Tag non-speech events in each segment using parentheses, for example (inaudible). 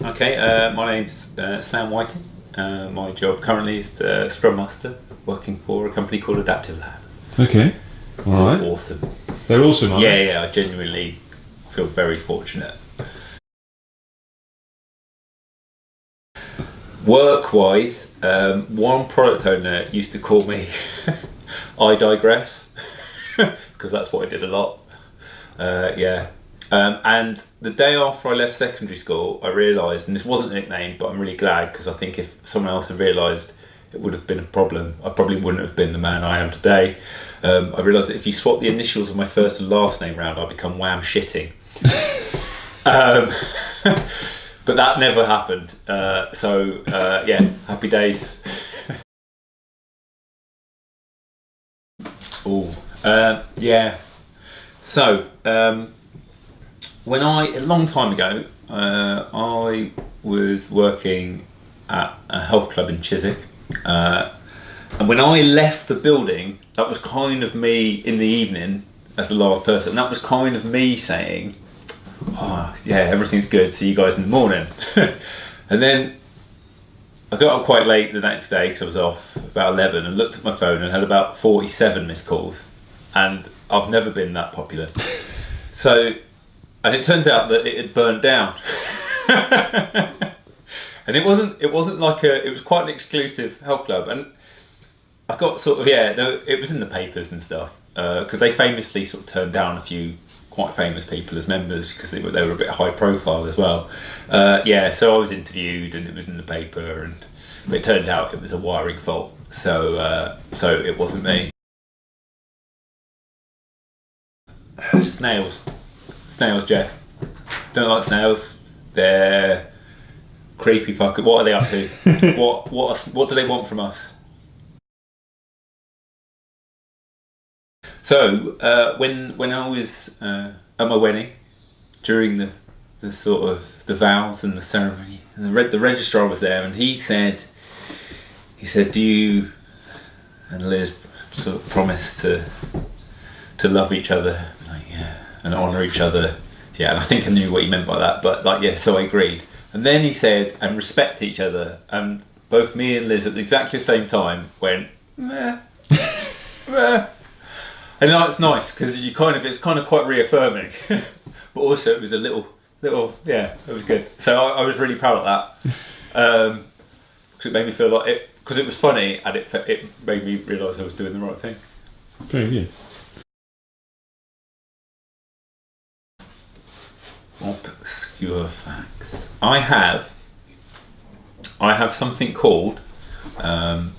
Okay, uh, my name's uh, Sam Whiting. Uh, my job currently is uh, Scrum Master, working for a company called Adaptive Lab. Okay. All right. Awesome. They're awesome, aren't Yeah, they? yeah, I genuinely feel very fortunate. Work-wise, um, one product owner used to call me (laughs) I digress (laughs) because that's what I did a lot. Uh, yeah. Um, and the day after I left secondary school, I realised, and this wasn't a nickname, but I'm really glad because I think if someone else had realised, it would have been a problem. I probably wouldn't have been the man I am today. Um, I realised that if you swap the initials of my first and last name round, I become wham shitting. (laughs) um, (laughs) but that never happened. Uh, so uh, yeah, happy days. (laughs) oh, uh, yeah. So um, when I a long time ago, uh, I was working at a health club in Chiswick. Uh, and when I left the building, that was kind of me in the evening as the last person. That was kind of me saying, oh, yeah, everything's good. See you guys in the morning. (laughs) and then I got up quite late the next day because I was off about 11 and looked at my phone and had about 47 missed calls. And I've never been that popular. So, and it turns out that it had burned down. (laughs) and it wasn't, it wasn't like a, it was quite an exclusive health club. And I got sort of, yeah, there- it was in the papers and stuff. Because they famously sort of turned down a few quite famous people as members because they were, they were a bit high profile as well. Uh, yeah, so I was interviewed and it was in the paper and it turned out it was a wiring fault. So, uh, so it wasn't me. Snails. Snails, Jeff. Don't like snails. They're creepy fucker. What are they up to? (laughs) what what are- what do they want from us? So uh, when when I was uh, at my wedding, during the the sort of the vows and the ceremony, and the, re- the registrar was there, and he said, he said, "Do you and Liz sort of promise to to love each other, like, yeah, and honour each other?" Yeah, and I think I knew what he meant by that, but like, yeah, so I agreed. And then he said, "And respect each other." And both me and Liz at exactly the same time went, "Meh." (laughs) meh." And now it's nice because you kind of it's kind of quite reaffirming, (laughs) but also it was a little little yeah it was good. So I, I was really proud of that (laughs) um, because it made me feel like it because it was funny and it it made me realise I was doing the right thing. Very good. Obscure facts. I have I have something called um,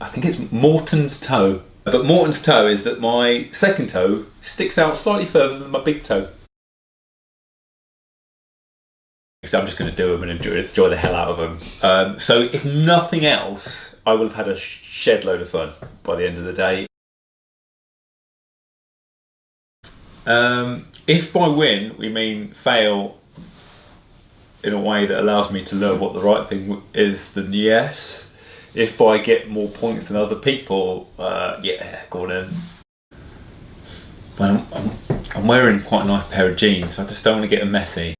I think it's Morton's toe. But Morton's toe is that my second toe sticks out slightly further than my big toe. So I'm just going to do them and enjoy, enjoy the hell out of them. Um, so if nothing else, I will have had a shed load of fun by the end of the day. Um, if by win we mean fail in a way that allows me to learn what the right thing is, then yes. If by get more points than other people, uh, yeah, go on in. Well, I'm, I'm, I'm wearing quite a nice pair of jeans, so I just don't want to get them messy.